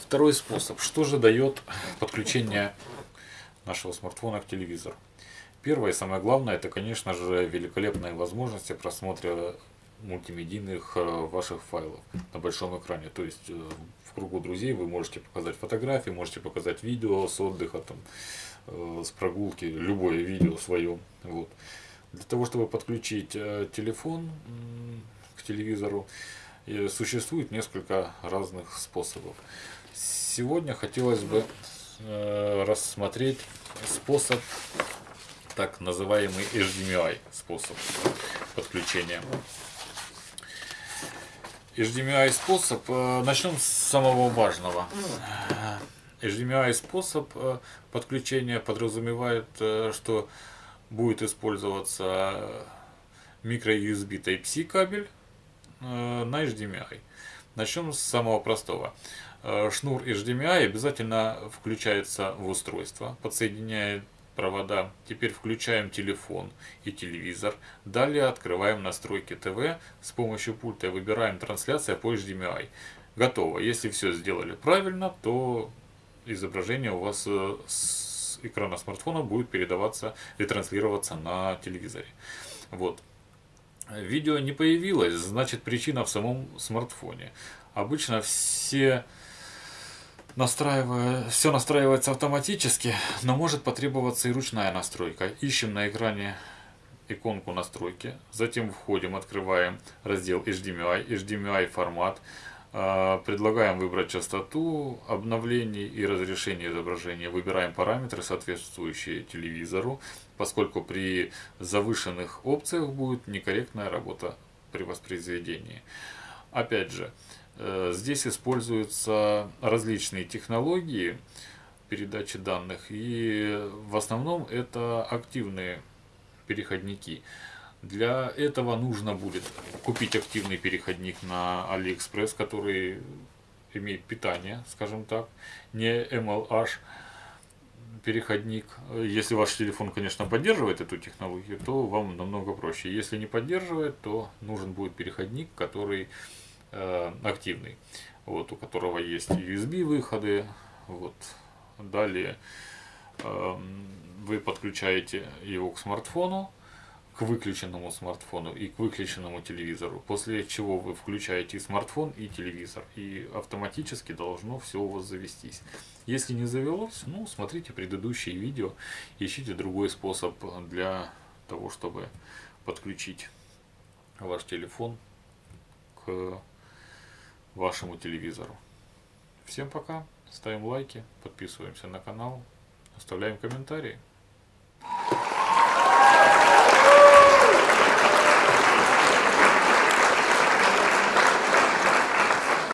Второй способ. Что же дает подключение нашего смартфона к телевизору? Первое и самое главное, это, конечно же, великолепные возможности просмотра мультимедийных э, ваших файлов на большом экране. То есть э, в кругу друзей вы можете показать фотографии, можете показать видео с отдыха, там, э, с прогулки, любое видео свое. Вот. Для того, чтобы подключить телефон к телевизору, существует несколько разных способов. Сегодня хотелось бы рассмотреть способ так называемый HDMI способ подключения. HDMI способ, э, начнем с самого важного. HDMI способ э, подключения подразумевает, э, что будет использоваться микро-USB Type-C кабель на HDMI. Начнем с самого простого. Шнур HDMI обязательно включается в устройство, подсоединяет провода. Теперь включаем телефон и телевизор. Далее открываем настройки ТВ. С помощью пульта выбираем трансляция по HDMI. Готово. Если все сделали правильно, то изображение у вас э, с экрана смартфона будет передаваться и транслироваться на телевизоре. Вот. Видео не появилось, значит причина в самом смартфоне. Обычно все настраивая, все настраивается автоматически, но может потребоваться и ручная настройка. Ищем на экране иконку настройки, затем входим, открываем раздел HDMI, HDMI формат, предлагаем выбрать частоту обновлений и разрешение изображения, выбираем параметры, соответствующие телевизору, поскольку при завышенных опциях будет некорректная работа при воспроизведении. Опять же, Э, здесь используются различные технологии передачи данных, и в основном это активные переходники. Для этого нужно будет купить активный переходник на AliExpress, который имеет питание, скажем так, не MLH переходник. Если ваш телефон, конечно, поддерживает эту технологию, то вам намного проще. Если не поддерживает, то нужен будет переходник, который Э, активный, вот, у которого есть USB выходы. Вот. Далее э, вы подключаете его к смартфону, к выключенному смартфону и к выключенному телевизору, после чего вы включаете смартфон и телевизор, и автоматически должно все у вас завестись. Если не завелось, ну, смотрите предыдущие видео, ищите другой способ для того, чтобы подключить ваш телефон к вашему телевизору. Всем пока, ставим лайки, подписываемся на канал, оставляем комментарии.